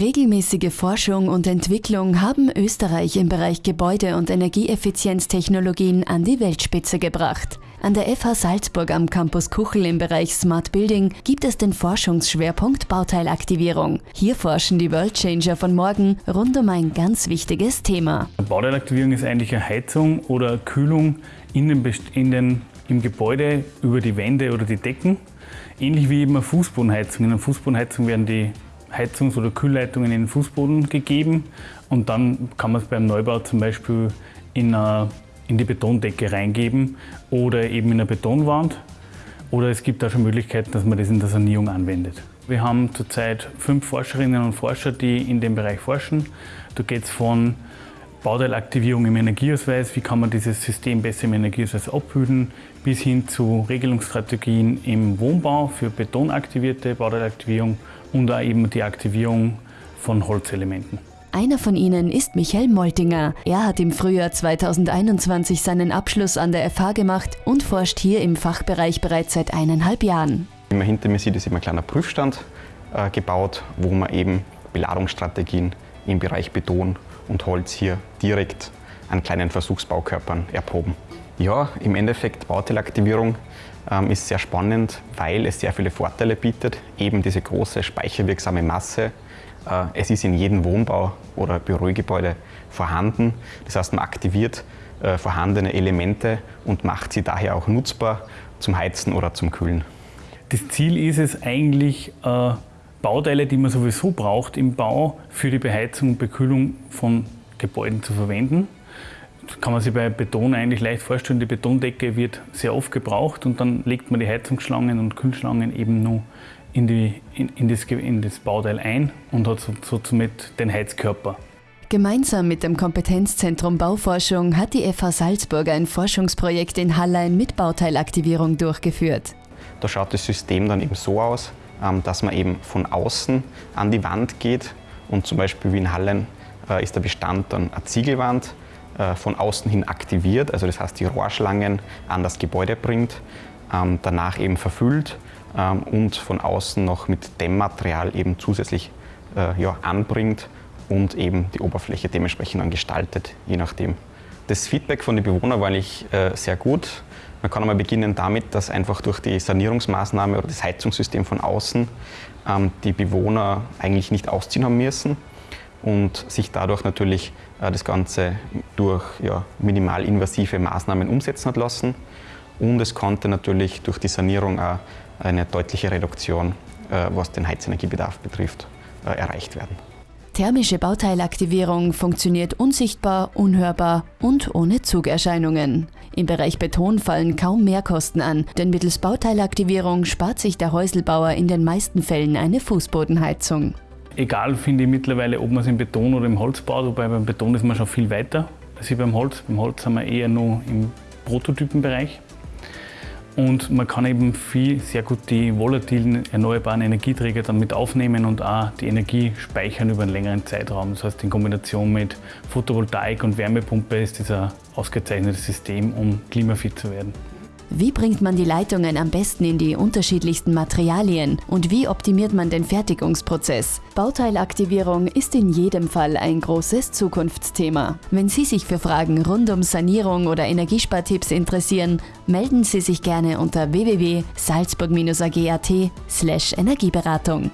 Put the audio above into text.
Regelmäßige Forschung und Entwicklung haben Österreich im Bereich Gebäude- und Energieeffizienztechnologien an die Weltspitze gebracht. An der FH Salzburg am Campus Kuchel im Bereich Smart Building gibt es den Forschungsschwerpunkt Bauteilaktivierung. Hier forschen die Worldchanger von morgen rund um ein ganz wichtiges Thema. Bauteilaktivierung ist eigentlich eine Heizung oder Kühlung in den, den, im Gebäude über die Wände oder die Decken. Ähnlich wie eben eine Fußbodenheizung. In einer Fußbodenheizung werden die Heizungs- oder Kühlleitungen in den Fußboden gegeben und dann kann man es beim Neubau zum Beispiel in, eine, in die Betondecke reingeben oder eben in eine Betonwand. Oder es gibt auch schon Möglichkeiten, dass man das in der Sanierung anwendet. Wir haben zurzeit fünf Forscherinnen und Forscher, die in dem Bereich forschen. Da geht es von Bauteilaktivierung im Energieausweis, wie kann man dieses System besser im Energieausweis abbilden, bis hin zu Regelungsstrategien im Wohnbau für betonaktivierte Bauteilaktivierung und auch eben die Aktivierung von Holzelementen. Einer von ihnen ist Michael Moltinger. Er hat im Frühjahr 2021 seinen Abschluss an der FH gemacht und forscht hier im Fachbereich bereits seit eineinhalb Jahren. Wie man hinter mir sieht, ist immer ein kleiner Prüfstand äh, gebaut, wo man eben Beladungsstrategien im Bereich Beton und Holz hier direkt an kleinen Versuchsbaukörpern erproben. Ja, im Endeffekt Bauteilaktivierung ähm, ist sehr spannend, weil es sehr viele Vorteile bietet. Eben diese große speicherwirksame Masse. Äh, es ist in jedem Wohnbau oder Bürogebäude vorhanden. Das heißt, man aktiviert äh, vorhandene Elemente und macht sie daher auch nutzbar zum Heizen oder zum Kühlen. Das Ziel ist es eigentlich, äh, Bauteile, die man sowieso braucht im Bau, für die Beheizung und Bekühlung von Gebäuden zu verwenden kann man sich bei Beton eigentlich leicht vorstellen, die Betondecke wird sehr oft gebraucht und dann legt man die Heizungsschlangen und Kühlschlangen eben nur in, die, in, in, das, in das, Bauteil ein und hat so, so somit den Heizkörper. Gemeinsam mit dem Kompetenzzentrum Bauforschung hat die FH Salzburg ein Forschungsprojekt in Hallein mit Bauteilaktivierung durchgeführt. Da schaut das System dann eben so aus, dass man eben von außen an die Wand geht und zum Beispiel wie in Hallein äh, ist der Bestand dann eine Ziegelwand äh, von außen hin aktiviert, also das heißt die Rohrschlangen an das Gebäude bringt, ähm, danach eben verfüllt ähm, und von außen noch mit Dämmmaterial eben zusätzlich äh, ja, anbringt und eben die Oberfläche dementsprechend dann gestaltet, je nachdem. Das Feedback von den Bewohnern war eigentlich äh, sehr gut. Man kann einmal beginnen damit, dass einfach durch die Sanierungsmaßnahme oder das Heizungssystem von außen ähm, die Bewohner eigentlich nicht ausziehen haben müssen und sich dadurch natürlich äh, das Ganze durch ja, minimalinvasive Maßnahmen umsetzen hat lassen. Und es konnte natürlich durch die Sanierung auch eine deutliche Reduktion, äh, was den Heizenergiebedarf betrifft, äh, erreicht werden. Thermische Bauteilaktivierung funktioniert unsichtbar, unhörbar und ohne Zugerscheinungen. Im Bereich Beton fallen kaum Mehrkosten an, denn mittels Bauteilaktivierung spart sich der Häuselbauer in den meisten Fällen eine Fußbodenheizung. Egal finde ich mittlerweile, ob man es im Beton oder im Holz baut, wobei beim Beton ist man schon viel weiter als beim Holz. Beim Holz sind wir eher nur im Prototypenbereich. Und man kann eben viel, sehr gut die volatilen erneuerbaren Energieträger dann mit aufnehmen und auch die Energie speichern über einen längeren Zeitraum. Das heißt, in Kombination mit Photovoltaik und Wärmepumpe ist das ein ausgezeichnetes System, um klimafit zu werden. Wie bringt man die Leitungen am besten in die unterschiedlichsten Materialien und wie optimiert man den Fertigungsprozess? Bauteilaktivierung ist in jedem Fall ein großes Zukunftsthema. Wenn Sie sich für Fragen rund um Sanierung oder Energiespartipps interessieren, melden Sie sich gerne unter www.salzburg-ag.at/energieberatung.